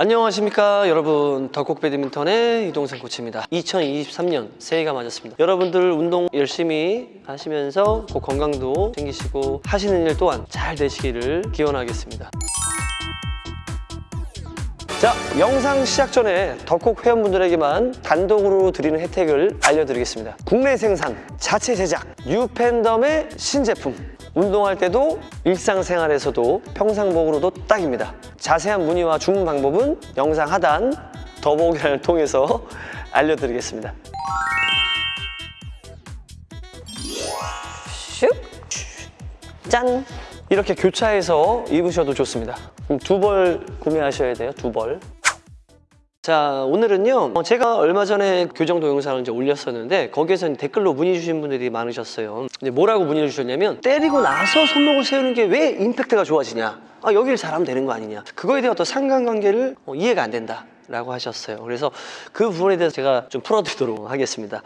안녕하십니까 여러분. 덕국 배드민턴의 이동생 코치입니다. 2023년 새해가 맞았습니다. 여러분들 운동 열심히 하시면서 꼭 건강도 챙기시고 하시는 일 또한 잘 되시기를 기원하겠습니다. 자 영상 시작 전에 덕국 회원분들에게만 단독으로 드리는 혜택을 알려드리겠습니다. 국내 생산, 자체 제작, 뉴팬덤의 신제품 운동할 때도 일상생활에서도 평상복으로도 딱입니다 자세한 문의와 주문 방법은 영상 하단 더보기란을 통해서 알려드리겠습니다 슉! 짠! 이렇게 교차해서 입으셔도 좋습니다 두 벌 구매하셔야 돼요 두 벌 자 오늘은요 어, 제가 얼마 전에 교정 동영상을 이제 올렸었는데 거기에서 댓글로 문의 주신 분들이 많으셨어요. 근데 뭐라고 문의를 주셨냐면 때리고 나서 손목을 세우는 게 왜 임팩트가 좋아지냐? 아, 여기를 잘하면 되는 거 아니냐? 그거에 대한 어떤 상관관계를 어, 이해가 안 된다 라고 하셨어요. 그래서 그 부분에 대해서 제가 좀 풀어드리도록 하겠습니다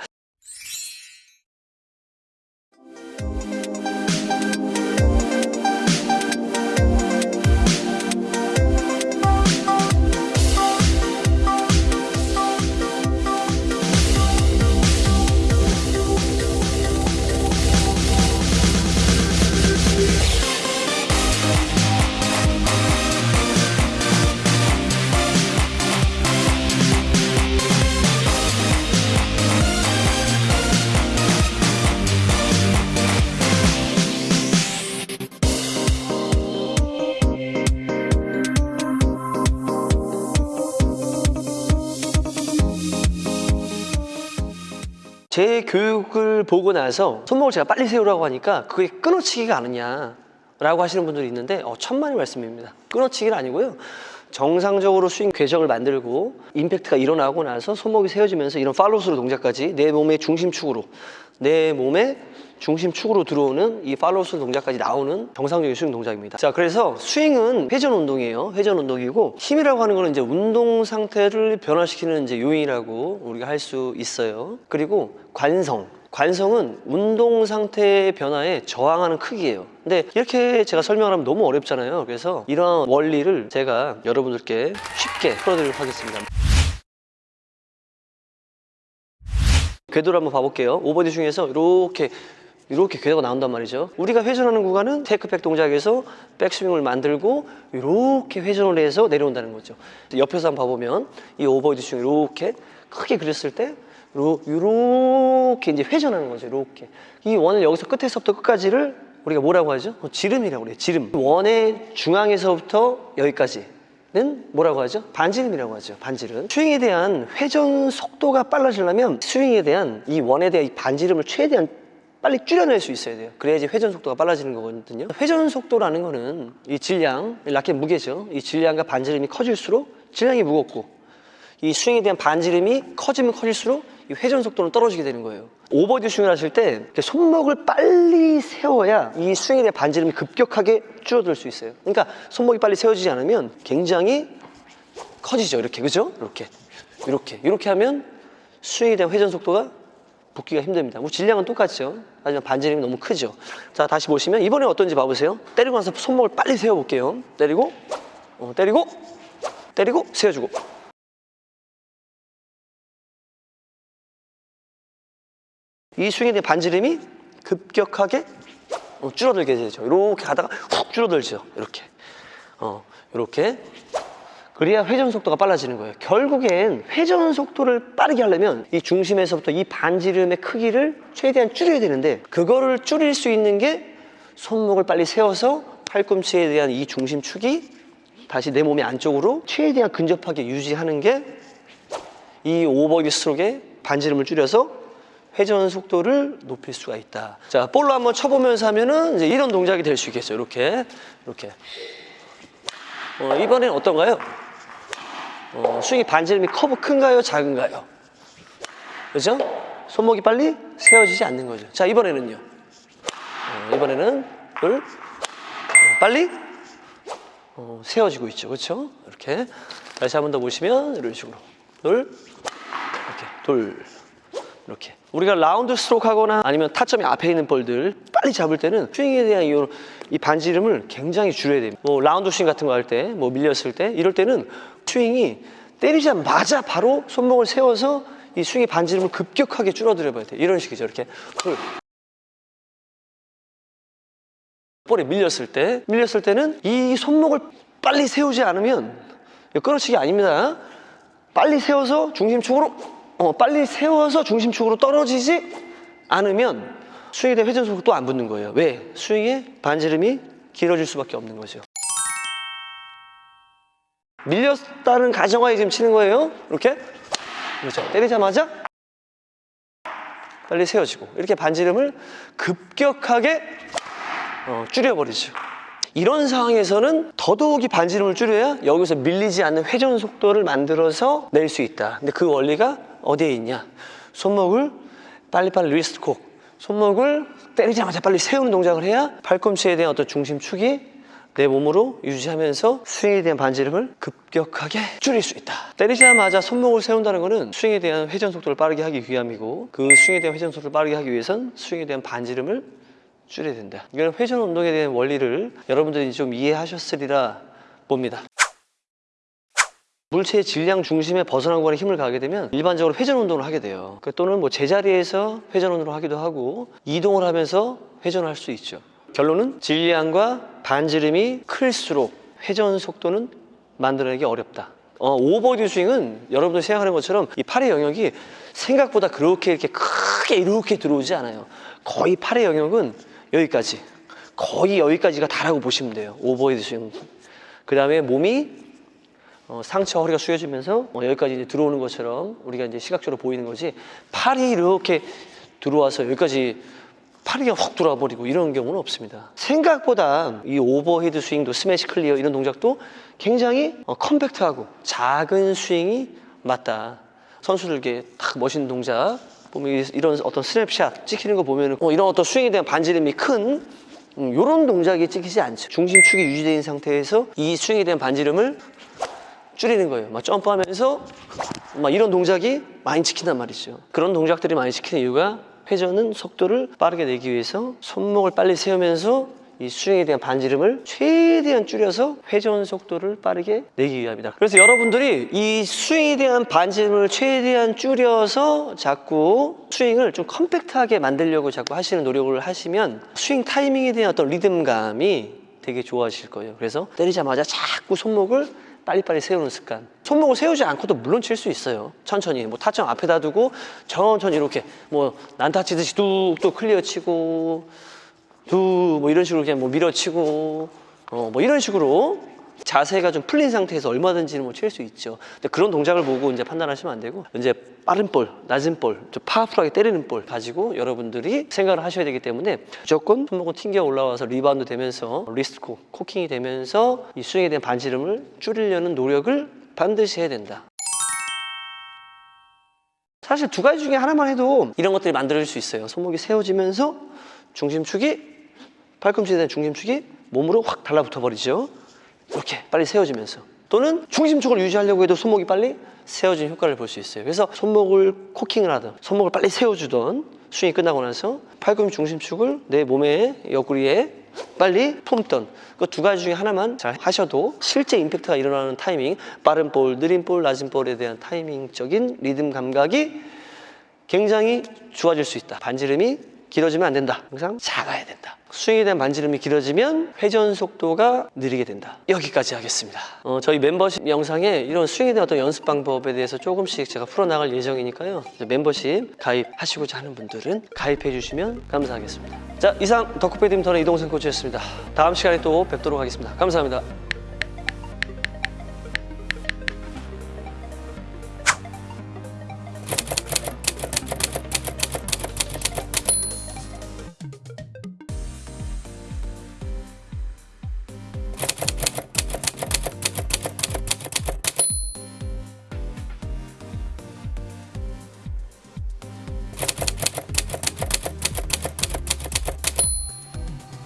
제 교육을 보고 나서 손목을 제가 빨리 세우라고 하니까 그게 끊어치기가 아니냐 라고 하시는 분들이 있는데 어, 천만의 말씀입니다. 끊어치기는 아니고요. 정상적으로 스윙 궤적을 만들고 임팩트가 일어나고 나서 손목이 세워지면서 이런 팔로우스루 동작까지 내 몸의 중심축으로 내 몸의 중심축으로 들어오는 이 팔로우스루 동작까지 나오는 정상적인 스윙 동작입니다. 자 그래서 스윙은 회전 운동이에요. 회전 운동이고 힘이라고 하는 거는 이제 운동 상태를 변화시키는 이제 요인이라고 우리가 할 수 있어요. 그리고 관성. 관성은 운동 상태의 변화에 저항하는 크기예요. 근데 이렇게 제가 설명을 하면 너무 어렵잖아요. 그래서 이런 원리를 제가 여러분들께 쉽게 풀어드리도록 하겠습니다. 궤도를 한번 봐볼게요. 오버디 중에서 이렇게 이렇게 궤도가 나온단 말이죠. 우리가 회전하는 구간은 테이크백 동작에서 백스윙을 만들고 이렇게 회전을 해서 내려온다는 거죠. 옆에서 한번 봐보면 이 오버디 중 이렇게 크게 그렸을 때 이렇게 이제 회전하는 거죠 이렇게. 이 원을 여기서 끝에서부터 끝까지를 우리가 뭐라고 하죠? 어, 지름이라고 그래요 지름. 원의 중앙에서부터 여기까지 는 뭐라고 하죠? 반지름이라고 하죠 반지름. 스윙에 대한 회전 속도가 빨라지려면 스윙에 대한 이 원에 대한 이 반지름을 최대한 빨리 줄여낼 수 있어야 돼요. 그래야지 회전 속도가 빨라지는 거거든요. 회전 속도라는 거는 이 질량, 라켓 무게죠. 이 질량과 반지름이 커질수록 질량이 무겁고 이 스윙에 대한 반지름이 커지면 커질수록 이 회전 속도는 떨어지게 되는 거예요. 오버헤드 스윙을 하실 때 손목을 빨리 세워야 이 스윙에 대한 반지름이 급격하게 줄어들 수 있어요. 그러니까 손목이 빨리 세워지지 않으면 굉장히 커지죠. 이렇게. 그죠? 이렇게. 이렇게. 이렇게 하면 스윙에 대한 회전 속도가 붙기가 힘듭니다. 뭐 질량은 똑같죠. 하지만 반지름이 너무 크죠. 자 다시 보시면 이번에 어떤지 봐보세요. 때리고 나서 손목을 빨리 세워볼게요. 때리고 어, 때리고 때리고 세워주고. 이 스윙에 대한 반지름이 급격하게 어, 줄어들게 되죠. 이렇게 가다가 훅 줄어들죠. 이렇게. 어, 이렇게 그래야 회전 속도가 빨라지는 거예요 결국엔 회전 속도를 빠르게 하려면 이 중심에서부터 이 반지름의 크기를 최대한 줄여야 되는데 그거를 줄일 수 있는 게 손목을 빨리 세워서 팔꿈치에 대한 이 중심축이 다시 내 몸의 안쪽으로 최대한 근접하게 유지하는 게 이 오버기 스트로크의 반지름을 줄여서 회전 속도를 높일 수가 있다. 자, 볼로 한번 쳐보면서 하면은 이제 이런 동작이 될 수 있겠어요. 이렇게, 이렇게. 어, 이번엔 어떤가요? 어, 스윙이 반지름이 커브 큰가요? 작은가요? 그죠? 손목이 빨리 세워지지 않는 거죠. 자, 이번에는요. 어, 이번에는 둘, 어, 빨리 어, 세워지고 있죠. 그렇죠? 이렇게. 다시 한 번 더 보시면 이런 식으로. 둘, 이렇게. 둘, 이렇게. 우리가 라운드 스트로크 하거나 아니면 타점이 앞에 있는 볼들 빨리 잡을 때는 스윙에 대한 이, 이 반지름을 굉장히 줄여야 됩니다. 뭐 라운드 스윙 같은 거 할 때, 뭐 밀렸을 때 이럴 때는 스윙이 때리자마자 바로 손목을 세워서 이 스윙의 반지름을 급격하게 줄어들여 봐야 돼. 이런 식이죠. 이렇게 그 볼에 밀렸을 때 밀렸을 때는 이 손목을 빨리 세우지 않으면 이거 끌어치기 아닙니다. 빨리 세워서 중심 축으로 어, 빨리 세워서 중심축으로 떨어지지 않으면 대한 회전 속도 또 안 붙는 거예요. 왜? 스윙의 반지름이 길어질 수밖에 없는 거죠. 밀렸다는 가정하에 지금 치는 거예요. 이렇게 그렇죠. 때리자마자 빨리 세워지고 이렇게 반지름을 급격하게 어, 줄여버리죠. 이런 상황에서는 더더욱이 반지름을 줄여야 여기서 밀리지 않는 회전 속도를 만들어서 낼 수 있다. 근데 그 원리가 어디에 있냐? 손목을 빨리빨리 wrist cock, 손목을 때리자마자 빨리 세우는 동작을 해야 팔꿈치에 대한 어떤 중심축이 내 몸으로 유지하면서 스윙에 대한 반지름을 급격하게 줄일 수 있다. 때리자마자 손목을 세운다는 것은 스윙에 대한 회전 속도를 빠르게 하기 위함이고 그 스윙에 대한 회전 속도를 빠르게 하기 위해선 스윙에 대한 반지름을 줄여야 된다. 이건 회전 운동에 대한 원리를 여러분들이 좀 이해하셨으리라 봅니다. 물체의 질량 중심에 벗어난 구간에 힘을 가하게 되면 일반적으로 회전 운동을 하게 돼요. 그 또는 뭐 제자리에서 회전 운동을 하기도 하고 이동을 하면서 회전을 할 수 있죠. 결론은 질량과 반지름이 클수록 회전 속도는 만들어내기 어렵다. 어, 오버헤드 스윙은 여러분들 생각하는 것처럼 이 팔의 영역이 생각보다 그렇게 이렇게 크게 이렇게 들어오지 않아요. 거의 팔의 영역은 여기까지. 거의 여기까지가 다라고 보시면 돼요. 오버헤드 스윙. 그 다음에 몸이 어, 상체 허리가 숙여지면서 어, 여기까지 이제 들어오는 것처럼 우리가 이제 시각적으로 보이는 거지 팔이 이렇게 들어와서 여기까지 팔이 확 들어와 버리고 이런 경우는 없습니다. 생각보다 이 오버헤드 스윙도 스매시 클리어 이런 동작도 굉장히 어, 컴팩트하고 작은 스윙이 맞다. 선수들에게 딱 멋있는 동작 보면 이- 이런 어떤 스냅샷 찍히는 거 보면 어, 이런 어떤 스윙에 대한 반지름이 큰 음, 이런 동작이 찍히지 않죠. 중심축이 유지된 상태에서 이 스윙에 대한 반지름을 줄이는 거예요. 막 점프하면서 막 이런 동작이 많이 찍힌단 말이죠. 그런 동작들이 많이 찍히는 이유가 회전은 속도를 빠르게 내기 위해서 손목을 빨리 세우면서 이 스윙에 대한 반지름을 최대한 줄여서 회전 속도를 빠르게 내기 위함이다. 그래서 여러분들이 이 스윙에 대한 반지름을 최대한 줄여서 자꾸 스윙을 좀 컴팩트하게 만들려고 자꾸 하시는 노력을 하시면 스윙 타이밍에 대한 어떤 리듬감이 되게 좋아지실 거예요. 그래서 때리자마자 자꾸 손목을 빨리빨리 세우는 습관. 손목을 세우지 않고도 물론 칠 수 있어요. 천천히. 뭐 타점 앞에다 두고 천천히 이렇게 뭐 난타 치듯이 뚝뚝 클리어 치고 두 뭐 이런 식으로 그냥 뭐 밀어치고 어 뭐 이런 식으로 자세가 좀 풀린 상태에서 얼마든지 뭐칠 수 있죠. 근데 그런 동작을 보고 이제 판단하시면 안 되고 이제 빠른 볼, 낮은 볼, 좀 파워풀하게 때리는 볼 가지고 여러분들이 생각을 하셔야 되기 때문에 무조건 손목은 튕겨 올라와서 리바운드 되면서 wrist co, cocking이 되면서 이 스윙에 대한 반지름을 줄이려는 노력을 반드시 해야 된다. 사실 두 가지 중에 하나만 해도 이런 것들이 만들어질 수 있어요. 손목이 세워지면서 중심축이 팔꿈치에 대한 중심축이 몸으로 확 달라붙어 버리죠. 이렇게 빨리 세워지면서 또는 중심축을 유지하려고 해도 손목이 빨리 세워진 효과를 볼 수 있어요. 그래서 손목을 코킹을 하든 손목을 빨리 세워주던 스윙이 끝나고 나서 팔꿈치 중심축을 내 몸의 옆구리에 빨리 품던 그 두 가지 중에 하나만 잘 하셔도 실제 임팩트가 일어나는 타이밍 빠른 볼, 느린 볼, 낮은 볼에 대한 타이밍적인 리듬 감각이 굉장히 좋아질 수 있다. 반지름이 길어지면 안 된다. 항상 작아야 된다. 스윙에 대한 반지름이 길어지면 회전 속도가 느리게 된다. 여기까지 하겠습니다. 어, 저희 멤버십 영상에 이런 스윙에 대한 어떤 연습 방법에 대해서 조금씩 제가 풀어나갈 예정이니까요. 멤버십 가입하시고자 하는 분들은 가입해 주시면 감사하겠습니다. 자, 이상 덕후 배드민턴의 이동생 코치였습니다. 다음 시간에 또 뵙도록 하겠습니다. 감사합니다.